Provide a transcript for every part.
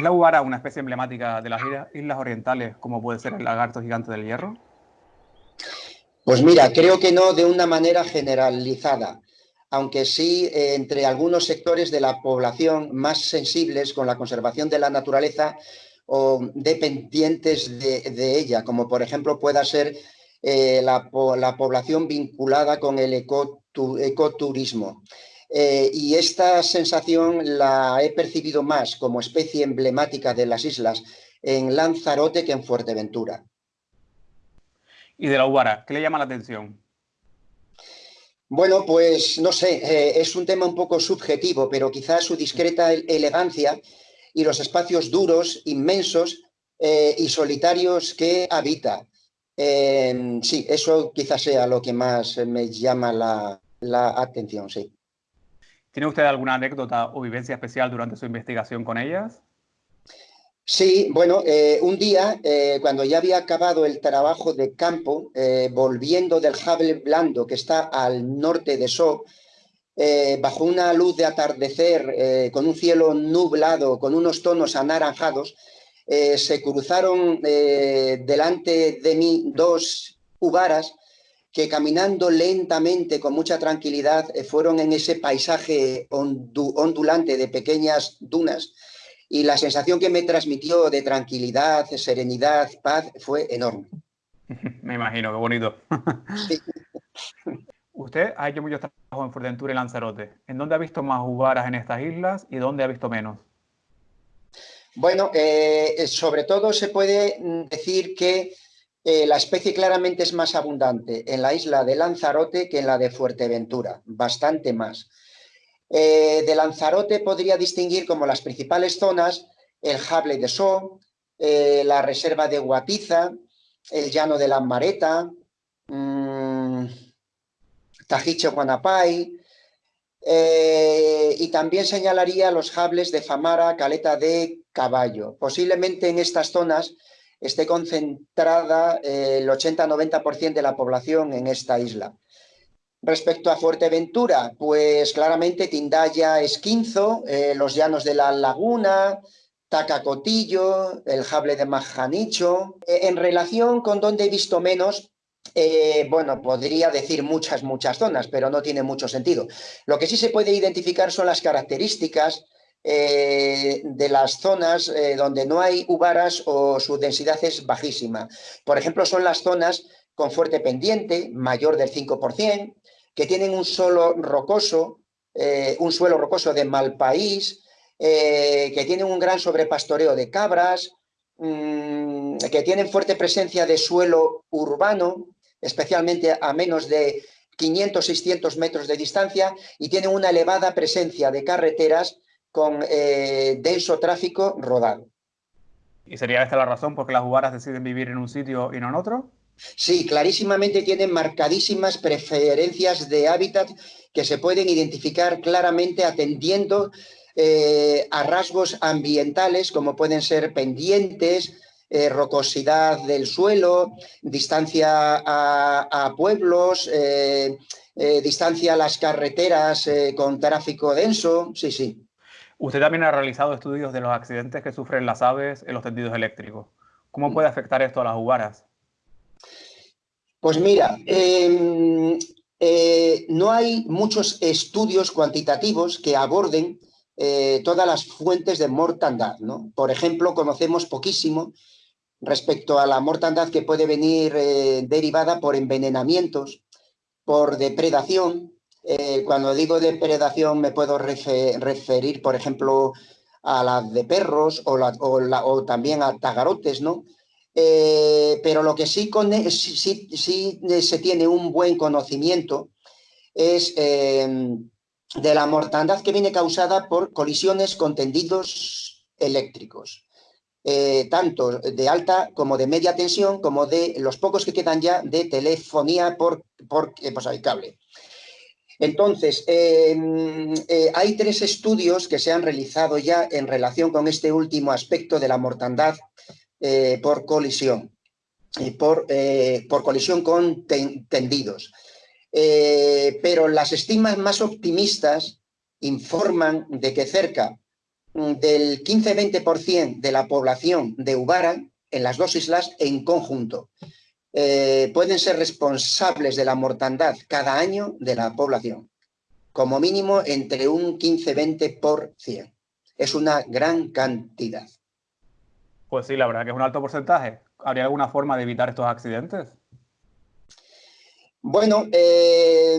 ¿Es la ubara una especie emblemática de las islas orientales, como puede ser el lagarto gigante del hierro? Pues mira, creo que no de una manera generalizada, aunque sí eh, entre algunos sectores de la población más sensibles con la conservación de la naturaleza o dependientes de, ella, como por ejemplo pueda ser eh, la, población vinculada con el ecoturismo. Eh, y esta sensación la he percibido más como especie emblemática de las islas en Lanzarote que en Fuerteventura. ¿Y de la Ubara? ¿Qué le llama la atención? Bueno, pues no sé, eh, es un tema un poco subjetivo, pero quizás su discreta elegancia y los espacios duros, inmensos eh, y solitarios que habita. sí, eso quizás sea lo que más me llama la, la atención, sí. ¿Tiene usted alguna anécdota o vivencia especial durante su investigación con ellas? Sí, bueno, eh, un día, eh, cuando ya había acabado el trabajo de campo, eh, volviendo del Jable Blando, que está al norte de So, bajo una luz de atardecer, con un cielo nublado, con unos tonos anaranjados, se cruzaron delante de mí dos ubaras que caminando lentamente, con mucha tranquilidad, fueron en ese paisaje ondulante de pequeñas dunas, y la sensación que me transmitió de tranquilidad, serenidad, paz, fue enorme. Me imagino, qué bonito. Usted ha hecho mucho trabajo en Fuerteventura y Lanzarote. ¿En dónde ha visto más uvaras en estas islas y dónde ha visto menos? Bueno, eh, sobre todo se puede decir que eh, la especie claramente es más abundante en la isla de Lanzarote que en la de Fuerteventura, bastante más. Eh, de Lanzarote podría distinguir como las principales zonas el Jable de So, eh, la reserva de Guatiza, el llano de la Mareta, mmm, Tajicho Guanapay, y también señalaría los jables de Famara, Caleta de Caballo. Posiblemente en estas zonas esté concentrada el 80-90% de la población en esta isla. Respecto a Fuerteventura, pues claramente Tindaya, Esquinzo, eh, los llanos de la Laguna, Tacacotillo, el Jable de Majanicho. Eh, en relación con donde he visto menos, eh, bueno, podría decir muchas, muchas zonas, pero no tiene mucho sentido. Lo que sí se puede identificar son las características de las zonas donde no hay uvaras o su densidad es bajísima. Por ejemplo, son las zonas con fuerte pendiente, mayor del 5%, que tienen un suelo rocoso, eh, un suelo rocoso de mal país, eh, que tienen un gran sobrepastoreo de cabras, mm, que tienen fuerte presencia de suelo urbano, especialmente a menos de 500, 600 metros de distancia, y tienen una elevada presencia de carreteras con eh, denso tráfico rodado. ¿Y sería esta la razón por qué las jugaras deciden vivir en un sitio y no en otro? Sí, clarísimamente tienen marcadísimas preferencias de hábitat que se pueden identificar claramente atendiendo eh, a rasgos ambientales como pueden ser pendientes, eh, rocosidad del suelo, distancia a, pueblos, eh, distancia a las carreteras con tráfico denso, sí, sí. Usted también ha realizado estudios de los accidentes que sufren las aves en los tendidos eléctricos. ¿Cómo puede afectar esto a las jugaras? Pues mira, em, eh, no hay muchos estudios cuantitativos que aborden eh, todas las fuentes de mortandad. ¿no? Por ejemplo, conocemos poquísimo respecto a la mortandad que puede venir eh, derivada por envenenamientos, por depredación. Cuando digo depredación me puedo referir, por ejemplo, a la de perros o, también a tagarotes, ¿no? Eh, pero lo que sí, se tiene un buen conocimiento es em, de la mortandad que viene causada por colisiones con tendidos eléctricos, eh, tanto de alta como de media tensión, como de los pocos que quedan ya de telefonía por, por eh, pues cable. Entonces, em, hay tres estudios que se han realizado ya en relación con este último aspecto de la mortandad eh, por colisión, por, eh, por colisión con tendidos. Eh, pero las estimas más optimistas informan de que cerca mm, del 15-20% de la población de Ubara en las dos islas en conjunto. Eh, pueden ser responsables de la mortandad cada año de la población, como mínimo entre un 15-20%. Es una gran cantidad. Pues sí, la verdad que es un alto porcentaje. ¿Habría alguna forma de evitar estos accidentes? Bueno, eh,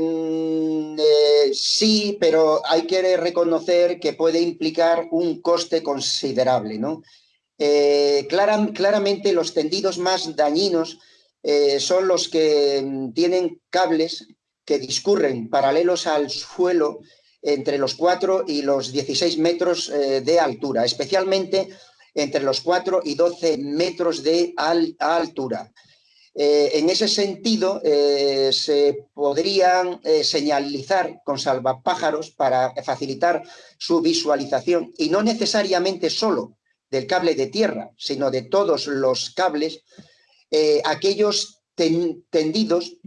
eh, sí, pero hay que reconocer que puede implicar un coste considerable. ¿no? claramente los tendidos más dañinos eh, son los que mm, tienen cables que discurren paralelos al suelo entre los 4 y los 16 metros eh, de altura, especialmente entre los 4 y 12 metros de altura. Eh, en ese sentido, se podrían señalizar con salvapájaros para facilitar su visualización y no necesariamente solo del cable de tierra, sino de todos los cables eh, aquellos tendidos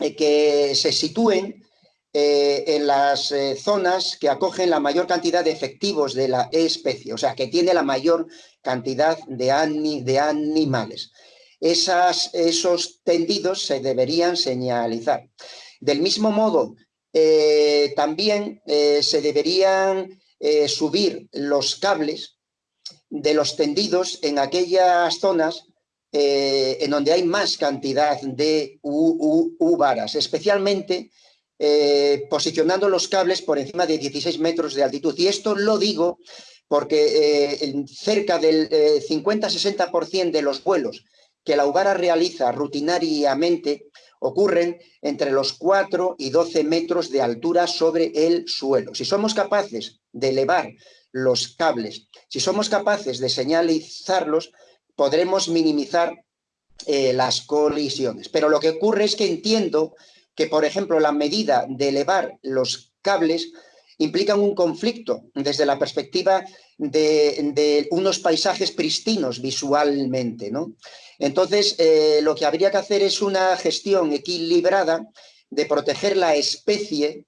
eh, que se sitúen eh, en las zonas que acogen la mayor cantidad de efectivos de la especie, o sea, que tiene la mayor cantidad de, animales. esos tendidos se deberían señalizar. Del mismo modo, también se deberían subir los cables de los tendidos en aquellas zonas eh, en donde hay más cantidad de U-varas, especialmente eh, posicionando los cables por encima de 16 metros de altitud. Y esto lo digo porque eh, cerca del 50-60% de los vuelos que la Uvara realiza rutinariamente ocurren entre los 4 y 12 metros de altura sobre el suelo. Si somos capaces de elevar los cables, si somos capaces de señalizarlos, podremos minimizar eh, las colisiones. Pero lo que ocurre es que entiendo que, por ejemplo, la medida de elevar los cables implica un conflicto desde la perspectiva de, unos paisajes pristinos visualmente. ¿no? Entonces, eh, lo que habría que hacer es una gestión equilibrada de proteger la especie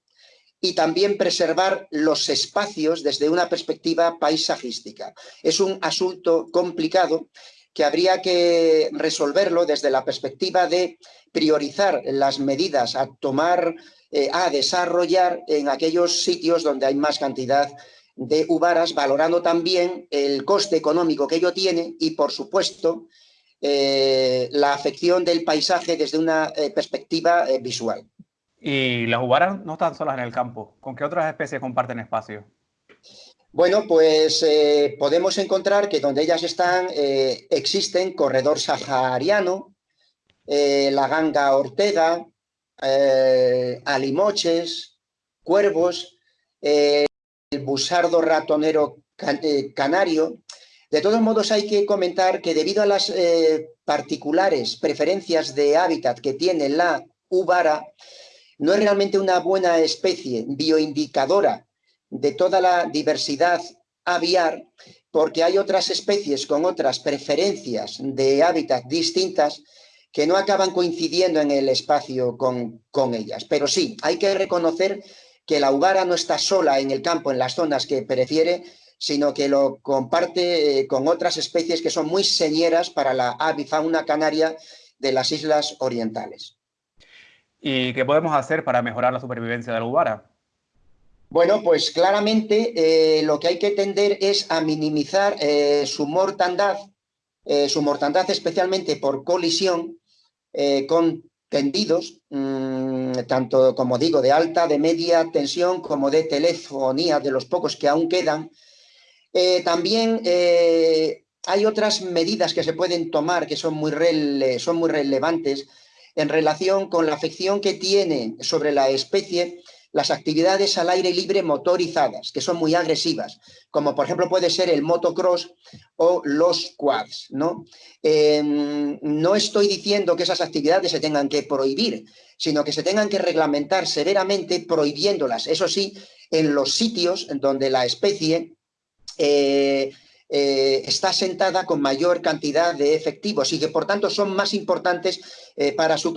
y también preservar los espacios desde una perspectiva paisajística. Es un asunto complicado que habría que resolverlo desde la perspectiva de priorizar las medidas a tomar, eh, a desarrollar en aquellos sitios donde hay más cantidad de uvaras, valorando también el coste económico que ello tiene y, por supuesto, eh, la afección del paisaje desde una eh, perspectiva visual. Y las uvaras no están solas en el campo. ¿Con qué otras especies comparten espacio? Bueno, pues eh, podemos encontrar que donde ellas están eh, existen corredor sahariano, eh, la ganga ortega, alimoches, cuervos, el busardo ratonero canario. De todos modos hay que comentar que debido a las particulares preferencias de hábitat que tiene la ubara, no es realmente una buena especie bioindicadora de toda la diversidad aviar, porque hay otras especies con otras preferencias de hábitat distintas que no acaban coincidiendo en el espacio con, con ellas. Pero sí, hay que reconocer que la uvara no está sola en el campo, en las zonas que prefiere, sino que lo comparte eh, con otras especies que son muy señeras para la avifauna canaria de las islas orientales. ¿Y qué podemos hacer para mejorar la supervivencia de la uvara? Bueno, pues claramente eh, lo que hay que tender es a minimizar eh, su mortandad, eh, su mortandad especialmente por colisión con tendidos, mm, tanto como digo, de alta, de media tensión, como de telefonía, de los pocos que aún quedan. también hay otras medidas que se pueden tomar que son muy, son muy relevantes en relación con la afección que tiene sobre la especie las actividades al aire libre motorizadas, que son muy agresivas, como por ejemplo puede ser el motocross o los quads. ¿no? Em, no estoy diciendo que esas actividades se tengan que prohibir, sino que se tengan que reglamentar severamente prohibiéndolas, eso sí, en los sitios donde la especie eh, eh, está sentada con mayor cantidad de efectivos y que por tanto son más importantes eh, para su,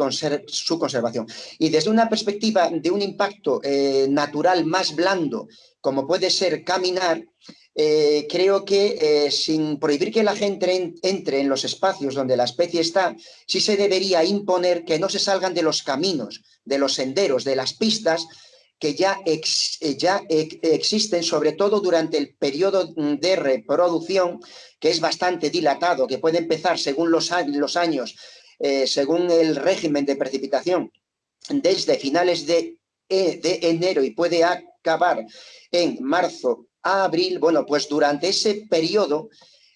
su, conservación. Y desde una perspectiva de un impacto eh, natural más blando, como puede ser caminar, creo que sin prohibir que la gente entre en los espacios donde la especie está, sí se debería imponer que no se salgan de los caminos, de los senderos, de las pistas que ya, eh, existen, sobre todo durante el periodo de reproducción, que es bastante dilatado, que puede empezar según los, años, según el régimen de precipitación, desde finales de, de enero y puede acabar en marzo a abril, bueno, pues durante ese periodo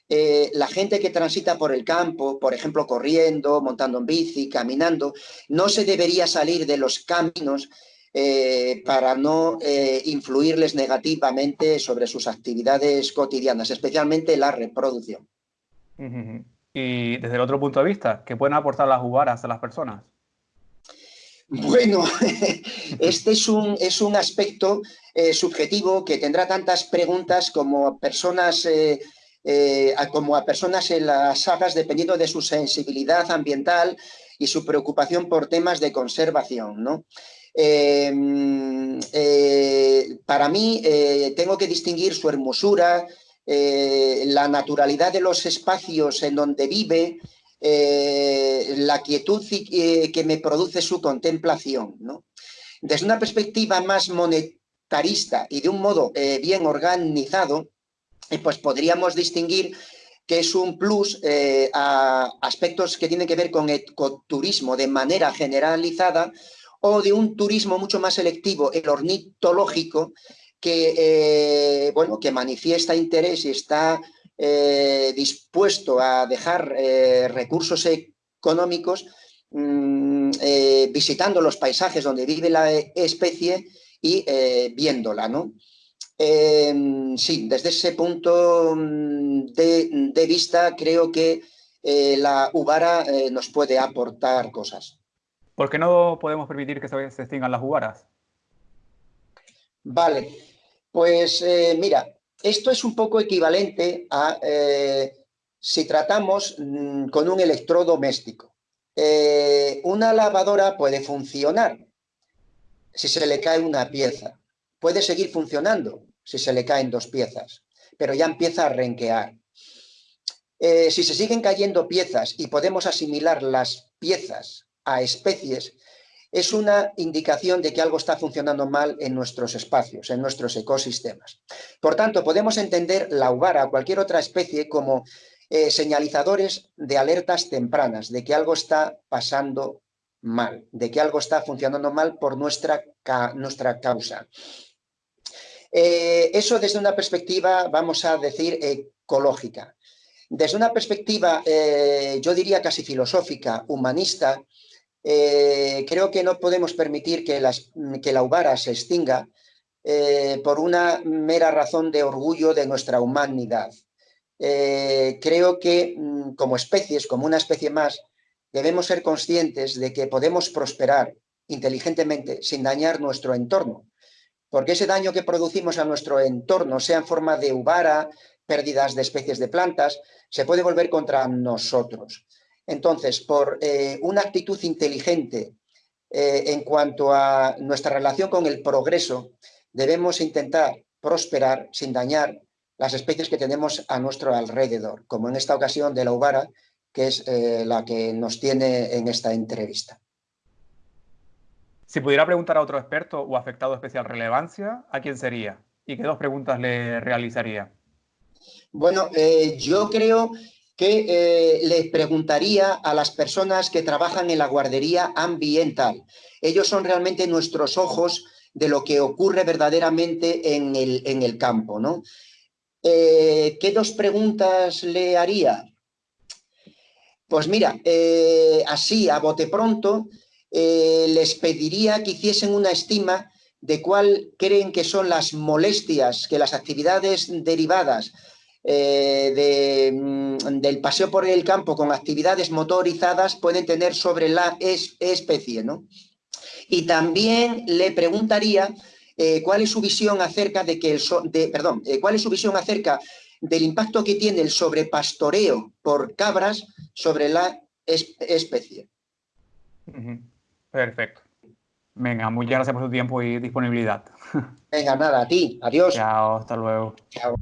eh, la gente que transita por el campo, por ejemplo, corriendo, montando en bici, caminando, no se debería salir de los caminos eh, para no eh, influirles negativamente sobre sus actividades cotidianas, especialmente la reproducción. Y desde el otro punto de vista, ¿qué pueden aportar las uvaras a las personas? Bueno, este es un, es un aspecto eh, subjetivo que tendrá tantas preguntas como personas, eh, eh, como a personas en las sagas dependiendo de su sensibilidad ambiental y su preocupación por temas de conservación. ¿no? Em, para mí tengo que distinguir su hermosura, la naturalidad de los espacios en donde vive, eh, la quietud eh, que me produce su contemplación. Desde una perspectiva más monetarista y de un modo eh, bien organizado, pues podríamos distinguir que es un plus a aspectos que tienen que ver con ecoturismo de manera generalizada o de un turismo mucho más selectivo, el ornitológico, que, bueno, que manifiesta interés y está eh, dispuesto a dejar eh, recursos económicos mm, eh, visitando los paisajes donde vive la especie y viéndola, ¿no? Em, sí, desde ese punto mm, de, vista creo que la Ubara nos puede aportar cosas. ¿Por qué no podemos permitir que se extingan las Ubaras? Vale, pues mira, esto es un poco equivalente a eh, si tratamos mm, con un electrodoméstico. Eh, una lavadora puede funcionar si se le cae una pieza. Puede seguir funcionando si se le caen dos piezas, pero ya empieza a renquear. Eh, si se siguen cayendo piezas y podemos asimilar las piezas a especies, es una indicación de que algo está funcionando mal en nuestros espacios, en nuestros ecosistemas. Por tanto, podemos entender la uvara o cualquier otra especie como eh, señalizadores de alertas tempranas, de que algo está pasando mal, de que algo está funcionando mal por nuestra, nuestra causa. Eh, eso desde una perspectiva, vamos a decir, ecológica. Desde una perspectiva, eh, yo diría casi filosófica, humanista, eh, creo que no podemos permitir que, la Ubara se extinga eh, por una mera razón de orgullo de nuestra humanidad. Eh, creo que mm, como especies, como una especie más, debemos ser conscientes de que podemos prosperar inteligentemente sin dañar nuestro entorno. Porque ese daño que producimos a nuestro entorno, sea en forma de ubara, pérdidas de especies de plantas, se puede volver contra nosotros. Entonces, por eh, una actitud inteligente eh, en cuanto a nuestra relación con el progreso, debemos intentar prosperar sin dañar las especies que tenemos a nuestro alrededor, como en esta ocasión de la ubara, que es eh, la que nos tiene en esta entrevista. Si pudiera preguntar a otro experto o afectado de especial relevancia, ¿a quién sería? ¿Y qué dos preguntas le realizaría? Bueno, yo creo que eh, les preguntaría a las personas que trabajan en la guardería ambiental. Ellos son realmente nuestros ojos de lo que ocurre verdaderamente en el, en el campo. ¿no? Eh, ¿Qué dos preguntas le haría? Pues mira, eh, así a bote pronto, les pediría que hiciesen una estima de cuál creen que son las molestias que las actividades derivadas eh, mm, del paseo por el campo con actividades motorizadas pueden tener sobre la especie. ¿no? Y también le preguntaría eh, cuál es su visión acerca de que el de, perdón, eh, cuál es su visión acerca del impacto que tiene el sobrepastoreo por cabras sobre la especie. Perfecto. Venga, muchas gracias por su tiempo y disponibilidad. Venga, nada, a ti. Adiós. Chao, hasta luego. Chao.